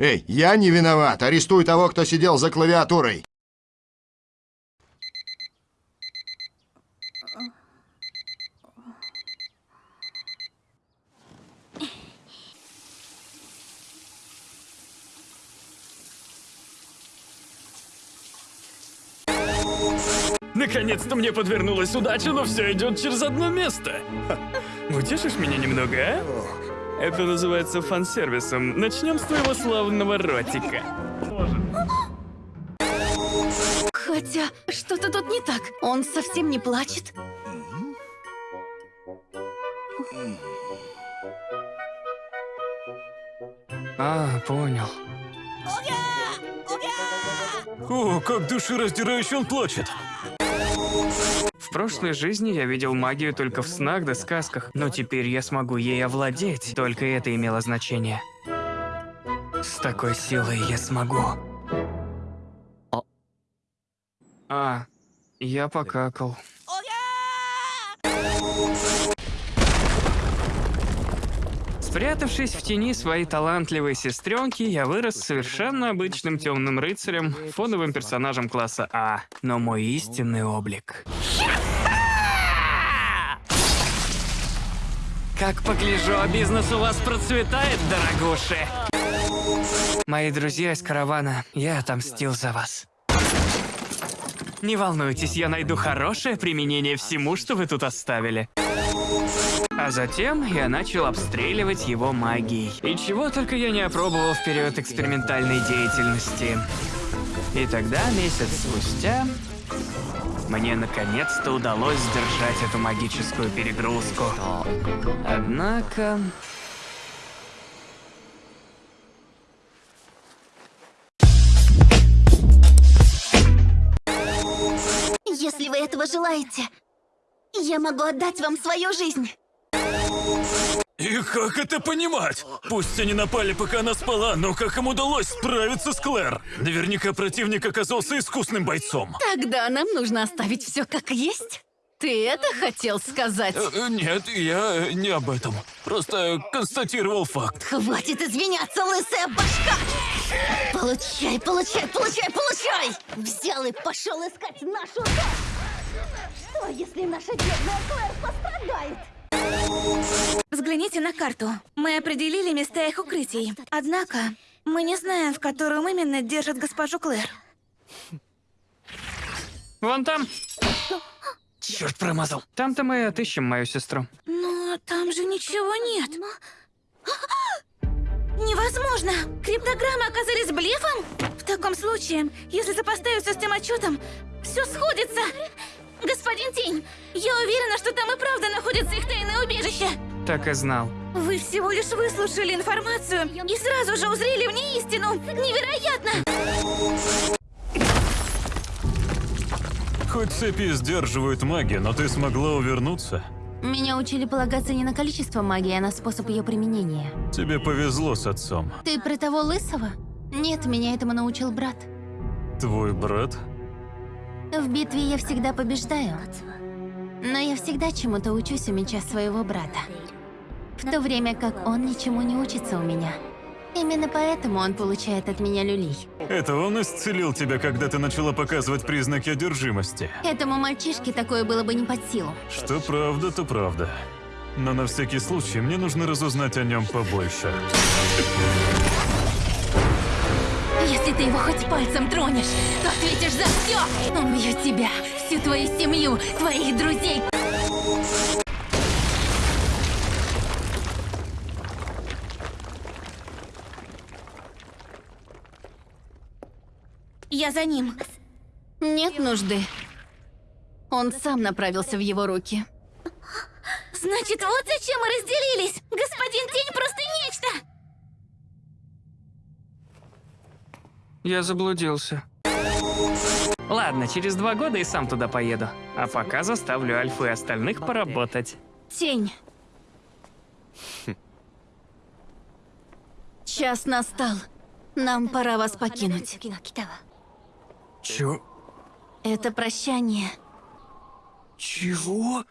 Эй, я не виноват. Арестуй того, кто сидел за клавиатурой. Наконец-то мне подвернулась удача, но все идет через одно место. Утешишь меня немного, а? Это называется фан-сервисом. Начнем с твоего славного ротика. Хотя, что-то тут не так. Он совсем не плачет. А, понял. О, как душераздирающе он плачет. В прошлой жизни я видел магию только в снах да сказках, но теперь я смогу ей овладеть. Только это имело значение. С такой силой я смогу. А, я покакал. Спрятавшись в тени своей талантливой сестренки, я вырос совершенно обычным темным рыцарем, фоновым персонажем класса А. Но мой истинный облик... Как погляжу, а бизнес у вас процветает, дорогуши. Мои друзья из каравана, я отомстил за вас. Не волнуйтесь, я найду хорошее применение всему, что вы тут оставили. А затем я начал обстреливать его магией. И чего только я не опробовал в период экспериментальной деятельности. И тогда, месяц спустя, мне наконец-то удалось сдержать эту магическую перегрузку. Однако... Если вы этого желаете, я могу отдать вам свою жизнь. И как это понимать? Пусть они напали, пока она спала, но как им удалось справиться с Клэр? Наверняка противник оказался искусным бойцом. Тогда нам нужно оставить все как есть. Ты это хотел сказать? Э, Нет, я не об этом. Просто констатировал факт. Хватит извиняться, лысая башка! Получай, получай, получай, получай! Взял и пошел искать нашу дочь! Что, если наша бедная Клэр пострадает? Взгляните на карту. Мы определили места их укрытий. Однако, мы не знаем, в котором именно держат госпожу Клэр. Вон там. Черт промазал. Там-то мы и отыщем мою сестру. Но там же ничего нет. Невозможно! Криптограммы оказались блефом? В таком случае, если сопоставить все с тем отчетом, все сходится. Господин Тень, я уверена, что там и правда находится их тайное убежище. Так и знал. Вы всего лишь выслушали информацию и сразу же узрели в ней истину. Невероятно! Хоть цепи сдерживают магию, но ты смогла увернуться. Меня учили полагаться не на количество магии, а на способ ее применения. Тебе повезло с отцом. Ты про того лысого? Нет, меня этому научил брат. Твой брат? В битве я всегда побеждаю. Но я всегда чему-то учусь у меча своего брата. В то время как он ничему не учится у меня. Именно поэтому он получает от меня люлей. Это он исцелил тебя, когда ты начала показывать признаки одержимости. Этому мальчишке такое было бы не под силу. Что правда, то правда. Но на всякий случай мне нужно разузнать о нем побольше. Если ты его хоть пальцем тронешь, то ответишь за все. Он убьет тебя, всю твою семью, твоих друзей. Я за ним. Нет нужды. Он сам направился в его руки. Значит, вот зачем мы разделились! Господин Тень просто нечто! Я заблудился. Ладно, через два года и сам туда поеду. А пока заставлю Альфу и остальных поработать. Тень. Час настал. Нам пора вас покинуть. Чё? Это прощание. Чего?